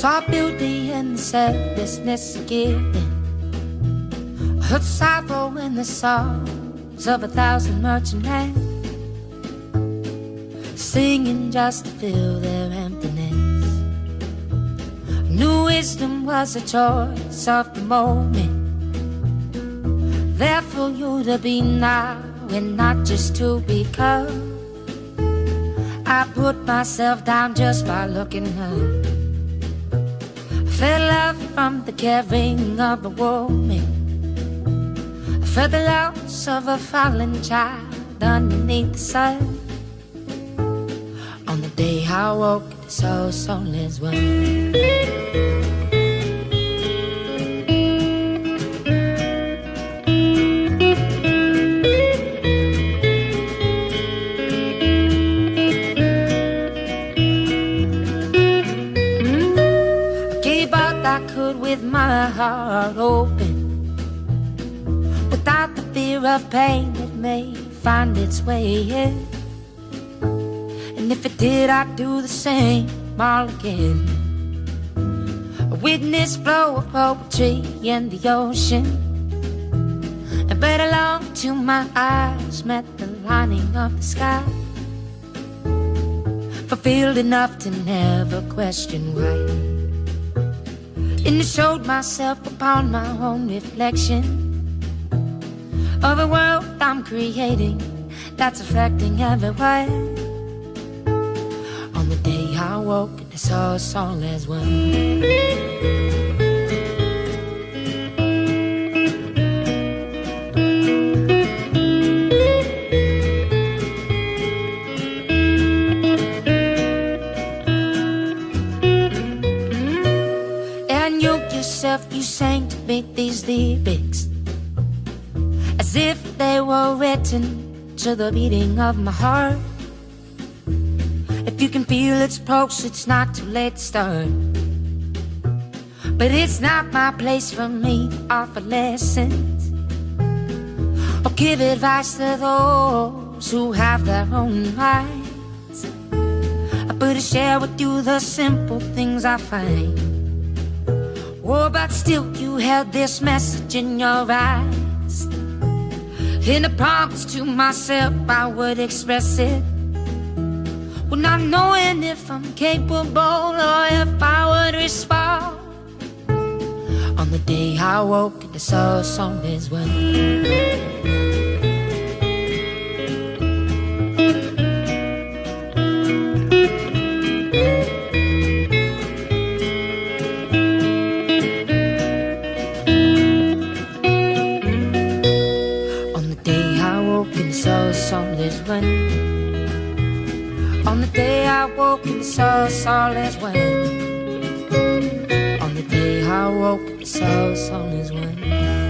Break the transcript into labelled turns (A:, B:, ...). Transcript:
A: Saw beauty in the selflessness of giving. Heard sorrow in the songs of a thousand merchantmen Singing just to fill their emptiness. New wisdom was a choice of the moment. There for you to be now and not just to become. I put myself down just by looking up. Felt love from the caring of a woman. I felt the loss of a fallen child underneath the sun. On the day I woke, so soulless one. With my heart open. Without the fear of pain that may find its way in. And if it did, I'd do the same all again. A witness flow of poetry in the ocean. And better long till my eyes met the lining of the sky. Fulfilled enough to never question why and it showed myself upon my own reflection Of a world I'm creating That's affecting everywhere. On the day I woke and I saw us all as one you sang to me these lyrics. As if they were written to the beating of my heart. If you can feel its pulse, it's not too late to start. But it's not my place for me to offer lessons Or give advice to those who have their own minds. But to share with you the simple things I find but still you held this message in your eyes. In a promise to myself I would express it. Well, not knowing if I'm capable or if I would respond. On the day I woke and I saw song as well woke and saw all as when On the day I woke and saw all as when